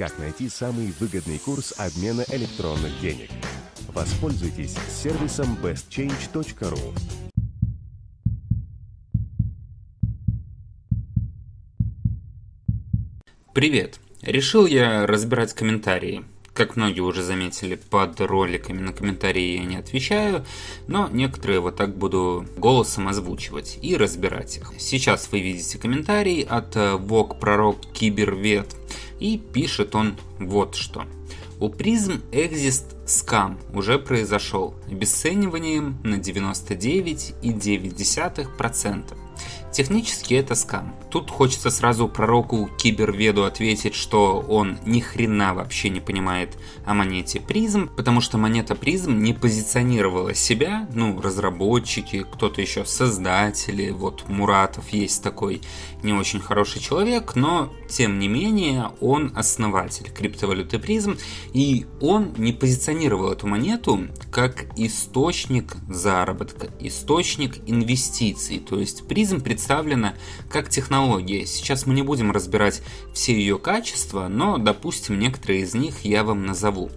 Как найти самый выгодный курс обмена электронных денег? Воспользуйтесь сервисом bestchange.ru. Привет! Решил я разбирать комментарии. Как многие уже заметили, под роликами на комментарии я не отвечаю, но некоторые вот так буду голосом озвучивать и разбирать их. Сейчас вы видите комментарий от Вок Пророк Кибервет, и пишет он вот что. У призм Exist скам уже произошел обесцениванием на 99,9%. Технически это скам. Тут хочется сразу пророку Киберведу ответить, что он ни хрена вообще не понимает о монете призм, потому что монета призм не позиционировала себя, ну, разработчики, кто-то еще создатели, вот Муратов есть такой не очень хороший человек, но тем не менее он основатель криптовалюты призм, и он не позиционировал эту монету как источник заработка, источник инвестиций, то есть призм представлена как технология. Сейчас мы не будем разбирать все ее качества, но, допустим, некоторые из них я вам назову.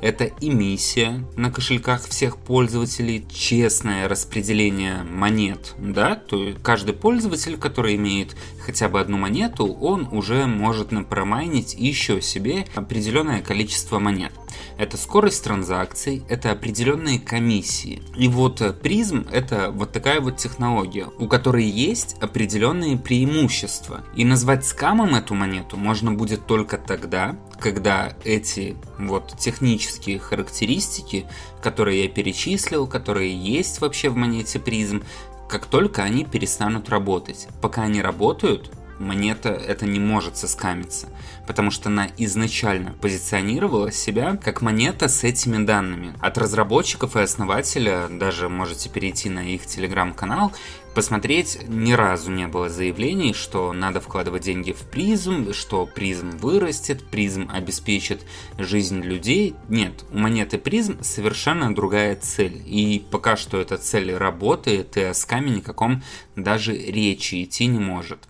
Это эмиссия на кошельках всех пользователей, честное распределение монет, да, то есть каждый пользователь, который имеет хотя бы одну монету, он уже может напромайнить еще себе определенное количество монет. Это скорость транзакций, это определенные комиссии. И вот призм это вот такая вот технология, у которой есть определенные преимущества. И назвать скамом эту монету можно будет только тогда, когда эти вот технические характеристики, которые я перечислил, которые есть вообще в монете призм, как только они перестанут работать. Пока они работают, монета это не может соскамиться, потому что она изначально позиционировала себя как монета с этими данными. От разработчиков и основателя даже можете перейти на их телеграм-канал, посмотреть, ни разу не было заявлений, что надо вкладывать деньги в призм, что призм вырастет, призм обеспечит жизнь людей. Нет, у монеты призм совершенно другая цель. И пока что эта цель работает, и о скаме никаком даже речи идти не может.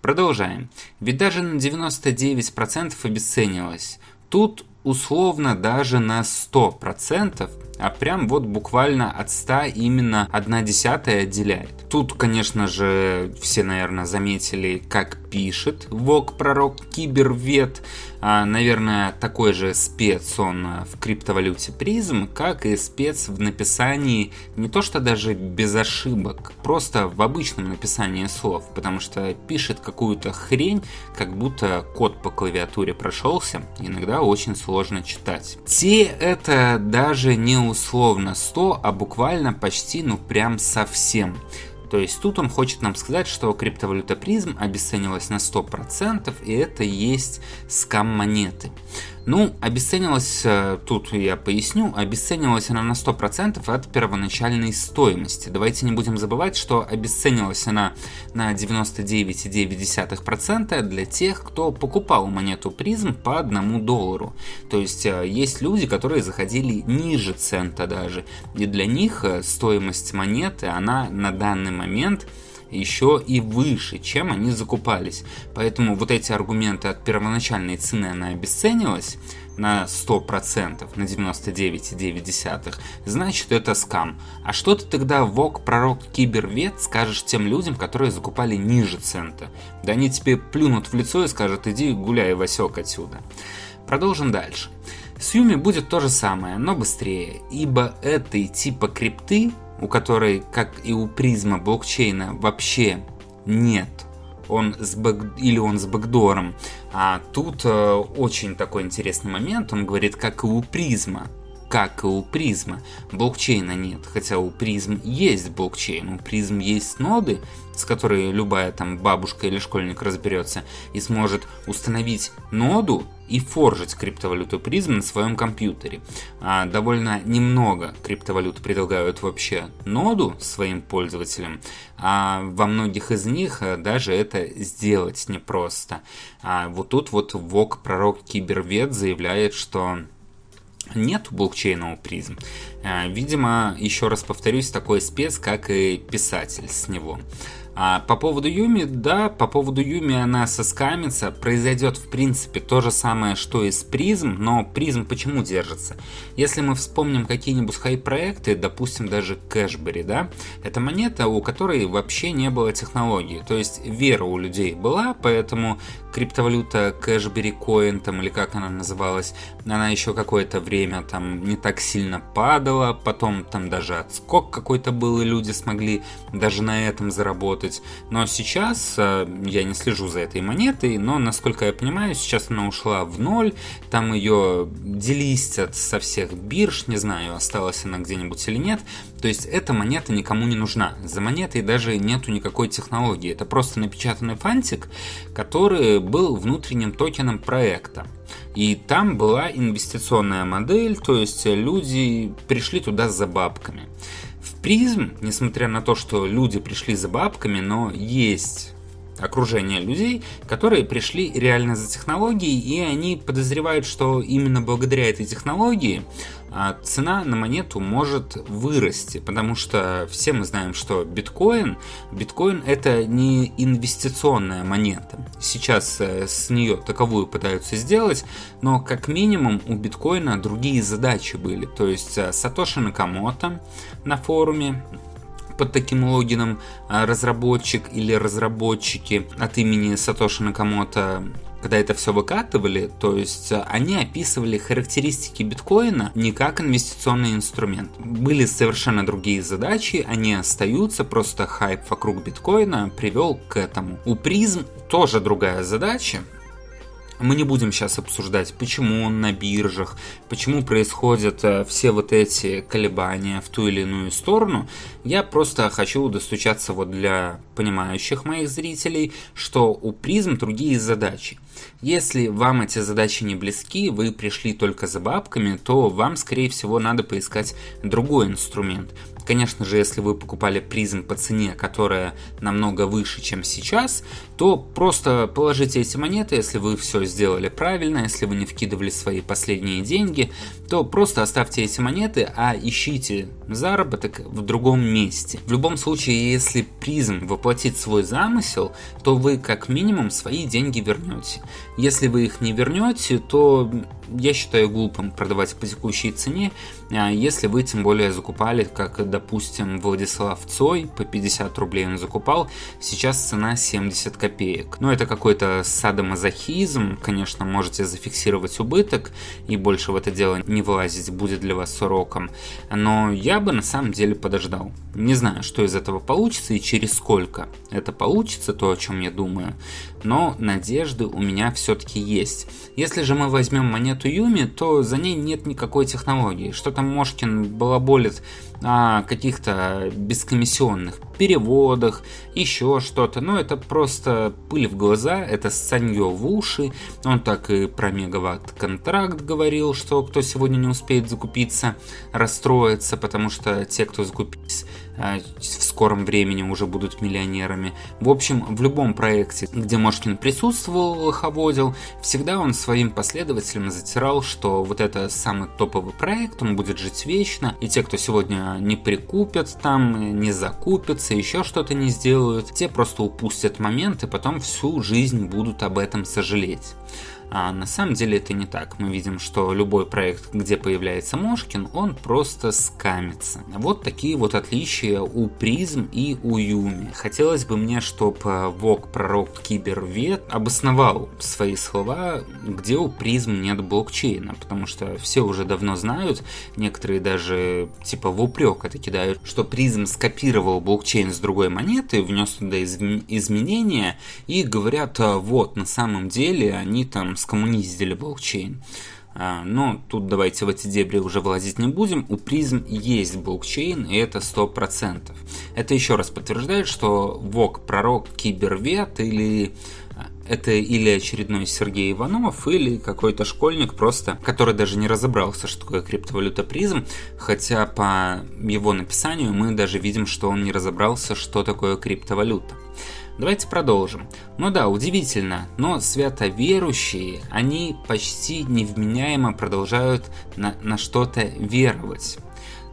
Продолжаем. Ведь даже на 99% обесценилось. Тут условно даже на 100%, а прям вот буквально от 100 именно 1 десятая отделяет. Тут, конечно же, все, наверное, заметили, как пишет Вок Пророк Кибервет. А, наверное, такой же спец он в криптовалюте призм, как и спец в написании не то что даже без ошибок, просто в обычном написании слов, потому что пишет какую-то хрень, как будто код по клавиатуре прошелся, иногда очень сложно читать. Те это даже не условно 100, а буквально почти ну прям совсем. То есть тут он хочет нам сказать, что криптовалюта призм обесценилась на 100%, и это есть скам монеты. Ну, обесценилась, э, тут я поясню, обесценилась она на 100% от первоначальной стоимости. Давайте не будем забывать, что обесценилась она на 99,9% для тех, кто покупал монету призм по одному доллару. То есть э, есть люди, которые заходили ниже цента даже, и для них э, стоимость монеты, она на данный момент еще и выше, чем они закупались. Поэтому вот эти аргументы от первоначальной цены она обесценилась на 100%, на 99,9, значит это скам. А что ты тогда, Вок, пророк, кибервет, скажешь тем людям, которые закупали ниже цента? Да они тебе плюнут в лицо и скажут, иди гуляй, Васек, отсюда. Продолжим дальше. С Юми будет то же самое, но быстрее, ибо этой типа крипты у которой, как и у призма блокчейна, вообще нет. Он с бэк... или он с бэкдором. А тут э, очень такой интересный момент. Он говорит, как и у призма. Как и у призма. Блокчейна нет. Хотя у призм есть блокчейн. У призм есть ноды, с которой любая там бабушка или школьник разберется и сможет установить ноду и форжить криптовалюту призм на своем компьютере. А, довольно немного криптовалют предлагают вообще ноду своим пользователям, а во многих из них э, даже это сделать непросто. А вот тут вот ВОК пророк Кибервет заявляет, что нет блокчейна у призм. А, видимо, еще раз повторюсь, такой спец, как и писатель с него. А по поводу Юми, да, по поводу Юми она соскамится, произойдет в принципе то же самое, что и с Призм, но Призм почему держится? Если мы вспомним какие-нибудь хай-проекты, допустим даже Кэшбери, да, это монета, у которой вообще не было технологии, то есть вера у людей была, поэтому криптовалюта Кэшбери Coin, там, или как она называлась, она еще какое-то время там не так сильно падала, потом там даже отскок какой-то был, и люди смогли даже на этом заработать. Но сейчас э, я не слежу за этой монетой, но, насколько я понимаю, сейчас она ушла в ноль, там ее делистят со всех бирж, не знаю, осталась она где-нибудь или нет, то есть эта монета никому не нужна. За монетой даже нету никакой технологии. Это просто напечатанный фантик, который был внутренним токеном проекта. И там была инвестиционная модель, то есть люди пришли туда за бабками. Призм, несмотря на то, что люди пришли за бабками, но есть окружение людей, которые пришли реально за технологией, и они подозревают, что именно благодаря этой технологии цена на монету может вырасти, потому что все мы знаем, что биткоин, биткоин это не инвестиционная монета. Сейчас э, с нее таковую пытаются сделать, но как минимум у биткоина другие задачи были. То есть э, Сатоши Накамото на форуме под таким логином а, разработчик или разработчики от имени Сатоши Накамото когда это все выкатывали, то есть а, они описывали характеристики биткоина не как инвестиционный инструмент. Были совершенно другие задачи, они остаются, просто хайп вокруг биткоина привел к этому. У призм тоже другая задача, мы не будем сейчас обсуждать, почему он на биржах, почему происходят э, все вот эти колебания в ту или иную сторону. Я просто хочу достучаться вот для понимающих моих зрителей, что у призм другие задачи. Если вам эти задачи не близки, вы пришли только за бабками, то вам, скорее всего, надо поискать другой инструмент. Конечно же, если вы покупали призм по цене, которая намного выше, чем сейчас, то просто положите эти монеты, если вы все сделали правильно, если вы не вкидывали свои последние деньги, то просто оставьте эти монеты, а ищите заработок в другом месте. В любом случае, если призм воплотит свой замысел, то вы как минимум свои деньги вернете. Если вы их не вернете, то я считаю глупым продавать по текущей цене, а если вы тем более закупали, как, допустим, Владислав Цой, по 50 рублей он закупал, сейчас цена 70 копеек. Но это какой-то садомазохизм, конечно, можете зафиксировать убыток и больше в это дело не вылазить будет для вас уроком, но я бы на самом деле подождал. Не знаю, что из этого получится и через сколько это получится, то, о чем я думаю, но надежды у меня все-таки есть. Если же мы возьмем монету Юми, то за ней нет никакой технологии. Что там Мошкин балаболит о каких-то бескомиссионных переводах, еще что-то. Но это просто пыль в глаза, это санье в уши. Он так и про мегаватт-контракт говорил, что кто сегодня не успеет закупиться, расстроится, потому что те, кто закупились а, в скором времени уже будут миллионерами. В общем, в любом проекте, где Мошкин присутствовал, лоховодил, всегда он своим последователям затирал, что вот это самый топовый проект, он будет жить вечно, и те, кто сегодня не прикупят там, не закупятся, еще что-то не сделают, те просто упустят момент и потом всю жизнь будут об этом сожалеть. А на самом деле это не так. Мы видим, что любой проект, где появляется Мошкин, он просто скамится. Вот такие вот отличия у Призм и у Юми. Хотелось бы мне, чтобы Вок пророк Кибервет обосновал свои слова, где у Призм нет блокчейна, потому что все уже давно знают, некоторые даже типа в упрек это кидают, что Призм скопировал блокчейн с другой монеты, внес туда изменения и говорят, «А вот на самом деле они там скоммуниздили блокчейн. А, но тут давайте в эти дебри уже влазить не будем. У призм есть блокчейн, и это 100%. Это еще раз подтверждает, что ВОК пророк кибервет или а, это или очередной Сергей Иванов, или какой-то школьник просто, который даже не разобрался, что такое криптовалюта призм, хотя по его написанию мы даже видим, что он не разобрался, что такое криптовалюта. Давайте продолжим. Ну да, удивительно, но святоверующие, они почти невменяемо продолжают на, на что-то веровать.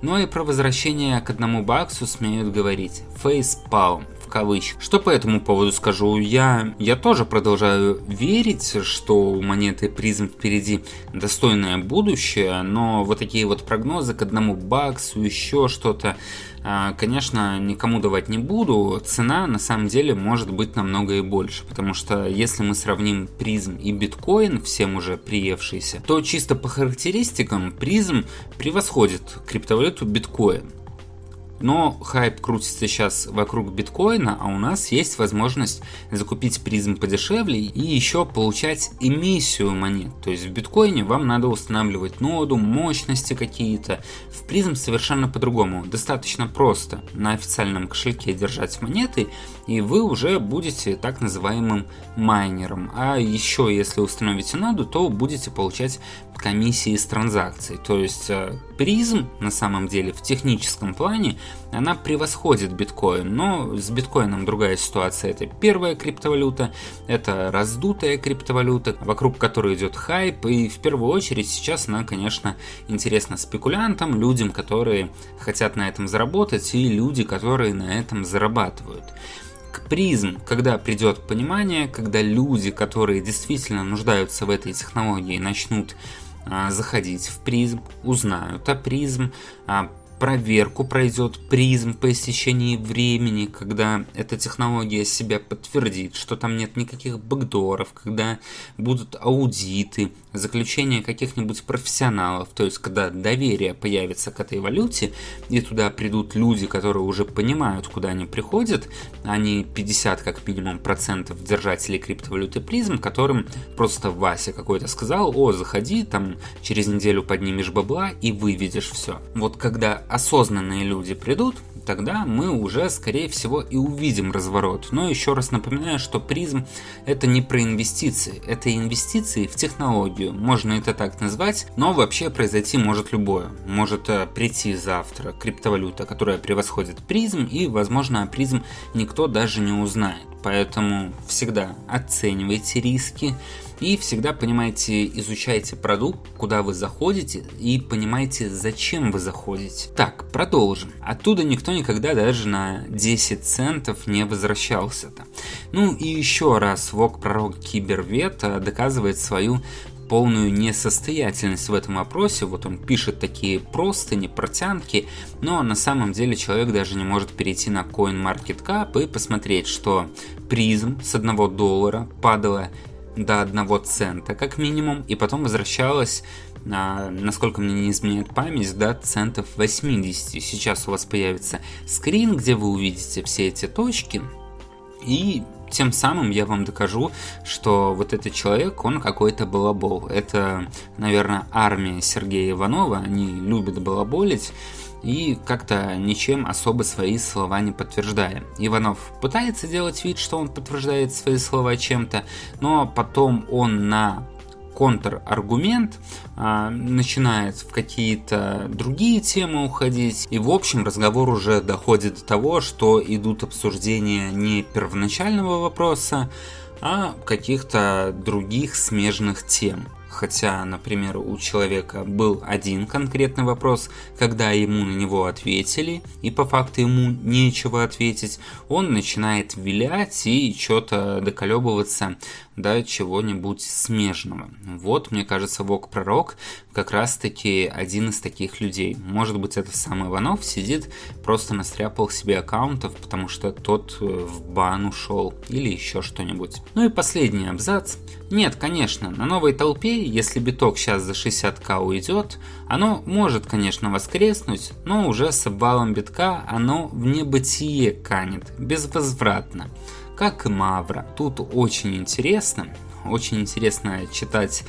Но ну и про возвращение к одному баксу смеют говорить. Фейспалм кавычках. Что по этому поводу скажу? Я, я тоже продолжаю верить, что у монеты призм впереди достойное будущее, но вот такие вот прогнозы к одному баксу, еще что-то, а, конечно, никому давать не буду. Цена на самом деле может быть намного и больше, потому что если мы сравним призм и биткоин, всем уже приевшийся, то чисто по характеристикам призм превосходит криптовалюту биткоин. Но хайп крутится сейчас вокруг биткоина, а у нас есть возможность закупить призм подешевле и еще получать эмиссию монет. То есть в биткоине вам надо устанавливать ноду, мощности какие-то. В призм совершенно по-другому. Достаточно просто на официальном кошельке держать монеты, и вы уже будете так называемым майнером. А еще если установите ноду, то будете получать комиссии с транзакций. То есть э, призм на самом деле в техническом плане она превосходит биткоин, но с биткоином другая ситуация. Это первая криптовалюта, это раздутая криптовалюта, вокруг которой идет хайп, и в первую очередь сейчас она, конечно, интересна спекулянтам, людям, которые хотят на этом заработать, и люди, которые на этом зарабатывают к призм, когда придет понимание, когда люди, которые действительно нуждаются в этой технологии, начнут а, заходить в призм, узнают о призм, а, проверку пройдет призм по истечении времени, когда эта технология себя подтвердит, что там нет никаких бэкдоров, когда будут аудиты, заключение каких-нибудь профессионалов, то есть когда доверие появится к этой валюте, и туда придут люди, которые уже понимают, куда они приходят, а не 50 как минимум процентов держателей криптовалюты призм, которым просто Вася какой-то сказал, о, заходи, там через неделю поднимешь бабла и выведешь все. Вот когда осознанные люди придут, тогда мы уже, скорее всего, и увидим разворот. Но еще раз напоминаю, что призм это не про инвестиции, это инвестиции в технологию. Можно это так назвать, но вообще произойти может любое. Может э, прийти завтра криптовалюта, которая превосходит призм, и, возможно, о призм никто даже не узнает. Поэтому всегда оценивайте риски, и всегда понимаете, изучайте продукт, куда вы заходите и понимаете, зачем вы заходите. Так, продолжим. Оттуда никто никогда даже на 10 центов не возвращался-то. Ну и еще раз Вок Пророк Кибервет доказывает свою полную несостоятельность в этом вопросе. Вот он пишет такие простыни, протянки, но на самом деле человек даже не может перейти на CoinMarketCap и посмотреть, что призм с 1 доллара падала до 1 цента как минимум, и потом возвращалась, а, насколько мне не изменяет память, до центов 80. Сейчас у вас появится скрин, где вы увидите все эти точки, и тем самым я вам докажу, что вот этот человек, он какой-то балабол. Это, наверное, армия Сергея Иванова, они любят балаболить, и как-то ничем особо свои слова не подтверждая. Иванов пытается делать вид, что он подтверждает свои слова чем-то, но потом он на контраргумент а, начинает в какие-то другие темы уходить, и в общем разговор уже доходит до того, что идут обсуждения не первоначального вопроса, а каких-то других смежных тем. Хотя, например, у человека был один конкретный вопрос, когда ему на него ответили, и по факту ему нечего ответить, он начинает вилять и что-то доколебываться до чего-нибудь смежного. Вот, мне кажется, Вок Пророк как раз-таки один из таких людей. Может быть, это сам Иванов сидит, просто настряпал себе аккаунтов, потому что тот э, в бан ушел или еще что-нибудь. Ну и последний абзац. Нет, конечно, на новой толпе, если биток сейчас за 60к уйдет, оно может, конечно, воскреснуть, но уже с обвалом битка оно в небытие канет, безвозвратно как и Мавра. Тут очень интересно, очень интересно читать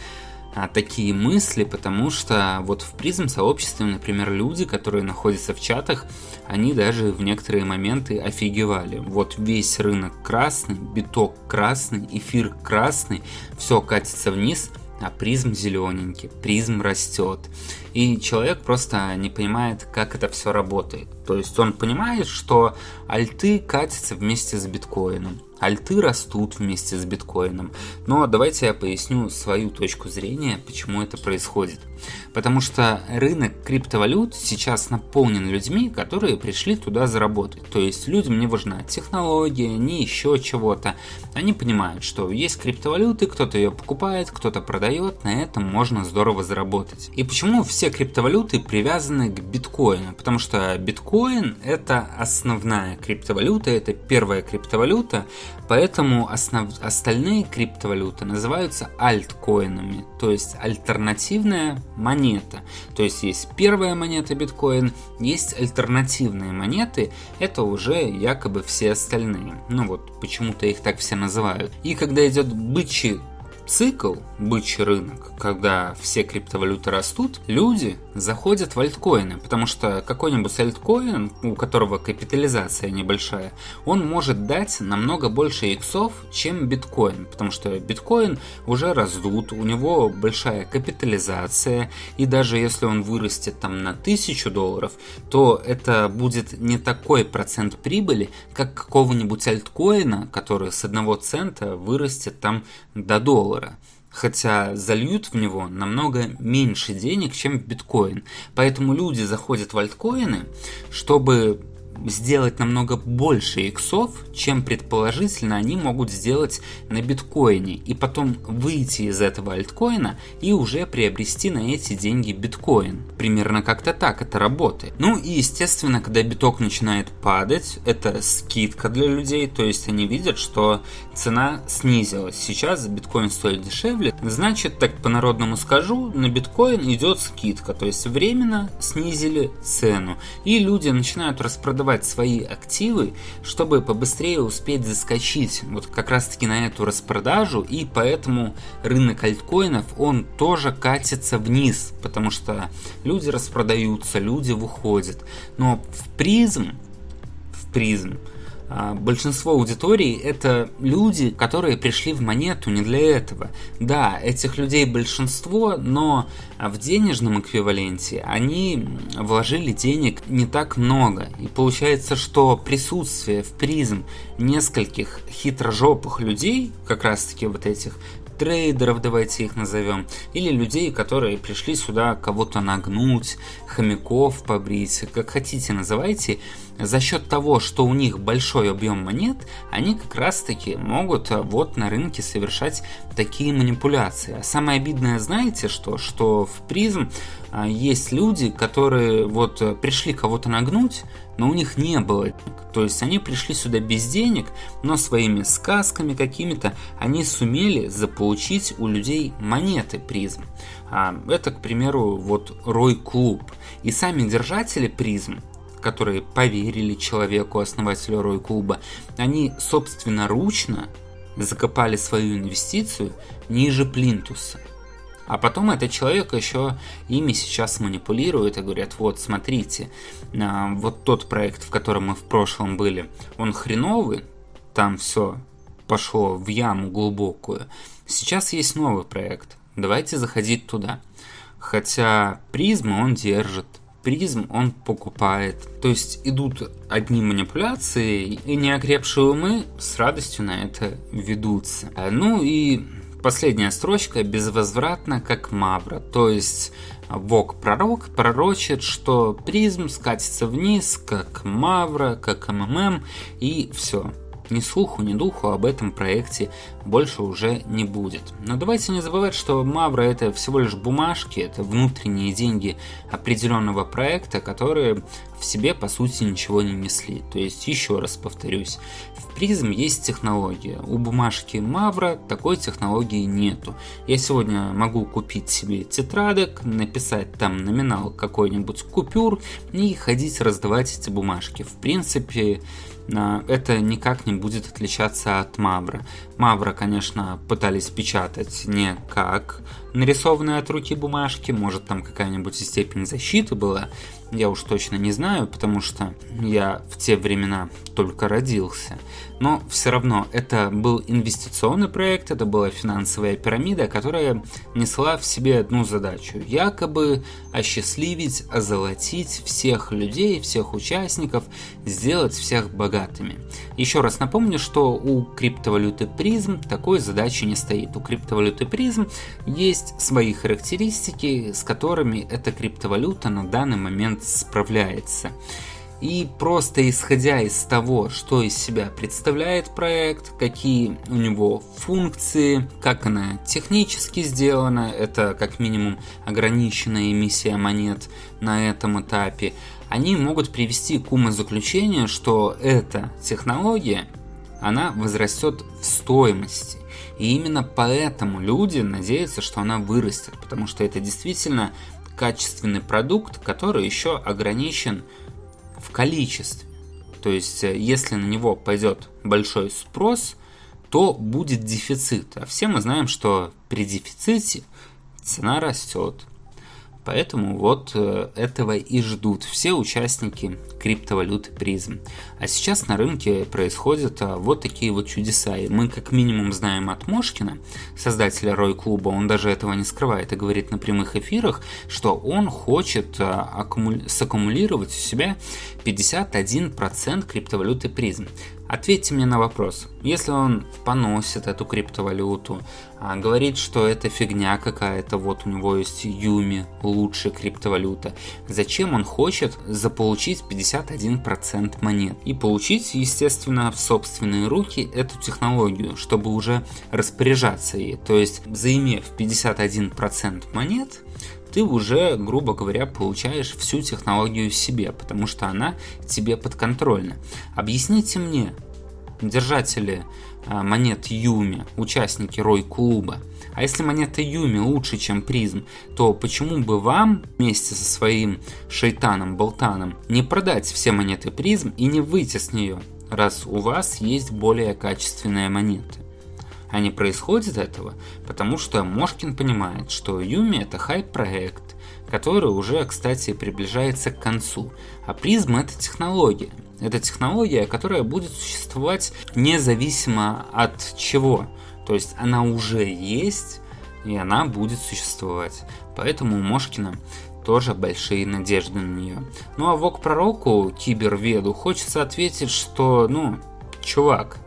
а, такие мысли, потому что вот в призм сообществе, например, люди, которые находятся в чатах, они даже в некоторые моменты офигевали. Вот весь рынок красный, биток красный, эфир красный, все катится вниз, а призм зелененький, призм растет. И человек просто не понимает, как это все работает. То есть он понимает, что альты катятся вместе с биткоином альты растут вместе с биткоином. Но давайте я поясню свою точку зрения, почему это происходит. Потому что рынок криптовалют сейчас наполнен людьми, которые пришли туда заработать. То есть людям не важна технология, не еще чего-то. Они понимают, что есть криптовалюты, кто-то ее покупает, кто-то продает, на этом можно здорово заработать. И почему все криптовалюты привязаны к биткоину? Потому что биткоин это основная криптовалюта, это первая криптовалюта, Поэтому основ... остальные криптовалюты называются альткоинами, то есть альтернативная монета. То есть есть первая монета биткоин, есть альтернативные монеты, это уже якобы все остальные. Ну вот, почему-то их так все называют. И когда идет бычий цикл, бычий рынок, когда все криптовалюты растут, люди заходят в альткоины, потому что какой-нибудь альткоин, у которого капитализация небольшая, он может дать намного больше иксов, чем биткоин, потому что биткоин уже раздут, у него большая капитализация, и даже если он вырастет там на тысячу долларов, то это будет не такой процент прибыли, как какого-нибудь альткоина, который с одного цента вырастет там до доллара хотя зальют в него намного меньше денег, чем в биткоин. Поэтому люди заходят в альткоины, чтобы сделать намного больше иксов, чем предположительно они могут сделать на биткоине, и потом выйти из этого альткоина и уже приобрести на эти деньги биткоин. Примерно как-то так это работает. Ну и естественно, когда биток начинает падать, это скидка для людей, то есть они видят, что цена снизилась. Сейчас биткоин стоит дешевле, значит, так по-народному скажу, на биткоин идет скидка, то есть временно снизили цену, и люди начинают распродавать продавать свои активы, чтобы побыстрее успеть заскочить вот как раз таки на эту распродажу, и поэтому рынок альткоинов, он тоже катится вниз, потому что люди распродаются, люди выходят. Но в призм, в призм, большинство аудитории это люди, которые пришли в монету не для этого. Да, этих людей большинство, но в денежном эквиваленте они вложили денег не так много. И получается, что присутствие в призм нескольких хитрожопых людей, как раз таки вот этих трейдеров, давайте их назовем, или людей, которые пришли сюда кого-то нагнуть, хомяков побрить, как хотите называйте, за счет того, что у них большой объем монет, они как раз таки могут э, вот на рынке совершать такие манипуляции. А самое обидное, знаете что? Что в призм а, есть люди, которые вот э, пришли кого-то нагнуть, но у них не было денег. То есть они пришли сюда без денег, но своими сказками какими-то они сумели заполучить у людей монеты призм. А, это, к примеру, вот Рой Клуб. И сами держатели призм, которые поверили человеку, основателю Рой Клуба, они собственноручно закопали свою инвестицию ниже плинтуса. А потом этот человек еще ими сейчас манипулирует и говорят, вот смотрите, а, вот тот проект, в котором мы в прошлом были, он хреновый, там все пошло в яму глубокую. Сейчас есть новый проект, давайте заходить туда. Хотя призму он держит, призм он покупает. То есть идут одни манипуляции, и неокрепшие умы с радостью на это ведутся. Ну и Последняя строчка безвозвратно как Мавра, то есть Бог пророк пророчит, что призм скатится вниз, как Мавра, как МММ, и все ни слуху, ни духу об этом проекте больше уже не будет. Но давайте не забывать, что Мавра это всего лишь бумажки, это внутренние деньги определенного проекта, которые в себе по сути ничего не несли. То есть еще раз повторюсь, в призм есть технология, у бумажки Мавра такой технологии нету. Я сегодня могу купить себе тетрадок, написать там номинал какой-нибудь купюр и ходить раздавать эти бумажки. В принципе, это никак не будет отличаться от Мавра. Мавра, конечно, пытались печатать не как нарисованные от руки бумажки, может там какая-нибудь степень защиты была, я уж точно не знаю, потому что я в те времена только родился. Но все равно это был инвестиционный проект, это была финансовая пирамида, которая несла в себе одну задачу. Якобы осчастливить, озолотить всех людей, всех участников, сделать всех богатыми. Еще раз напомню, что у криптовалюты призм такой задачи не стоит. У криптовалюты призм есть свои характеристики, с которыми эта криптовалюта на данный момент справляется. И просто исходя из того, что из себя представляет проект, какие у него функции, как она технически сделана, это как минимум ограниченная эмиссия монет на этом этапе, они могут привести к умозаключению, что эта технология, она возрастет в стоимости. И именно поэтому люди надеются, что она вырастет, потому что это действительно качественный продукт, который еще ограничен в количестве. То есть, э, если на него пойдет большой спрос, то будет дефицит. А все мы знаем, что при дефиците цена растет. Поэтому вот э, этого и ждут все участники криптовалюты призм. А сейчас на рынке происходят а, вот такие вот чудеса. И мы как минимум знаем от Мошкина, создателя Рой Клуба, он даже этого не скрывает и говорит на прямых эфирах, что он хочет а, аккумули... саккумулировать у себя 51% криптовалюты призм. Ответьте мне на вопрос. Если он поносит эту криптовалюту, а, говорит, что это фигня какая-то, вот у него есть Юми, лучшая криптовалюта, зачем он хочет заполучить 51% монет? И получить, естественно, в собственные руки эту технологию, чтобы уже распоряжаться ей. То есть, заимев 51% монет, ты уже, грубо говоря, получаешь всю технологию себе, потому что она тебе подконтрольна. Объясните мне, держатели а, монет Юми, участники Рой клуба, а если монета Юми лучше, чем призм, то почему бы вам вместе со своим шейтаном Болтаном не продать все монеты призм и не выйти с нее, раз у вас есть более качественные монеты? А не происходит этого, потому что Мошкин понимает, что Юми это хайп-проект, который уже, кстати, приближается к концу. А призм это технология. Это технология, которая будет существовать независимо от чего. То есть она уже есть, и она будет существовать. Поэтому у Мошкина тоже большие надежды на нее. Ну а Вок Пророку, Киберведу, хочется ответить, что, ну, чувак,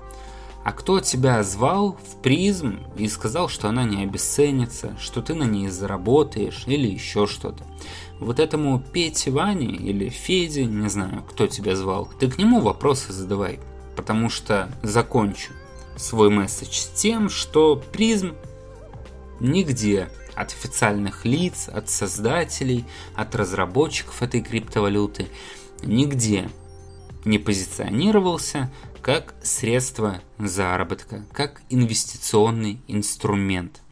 а кто тебя звал в призм и сказал, что она не обесценится, что ты на ней заработаешь или еще что-то? Вот этому Пете Ване или Феде, не знаю, кто тебя звал, ты к нему вопросы задавай. Потому что закончу свой месседж с тем, что призм нигде от официальных лиц, от создателей, от разработчиков этой криптовалюты, нигде не позиционировался как средство заработка, как инвестиционный инструмент.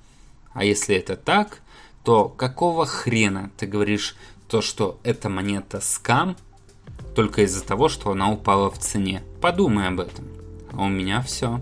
А если это так, то какого хрена ты говоришь то, что эта монета скам, только из-за того, что она упала в цене? Подумай об этом. А у меня все.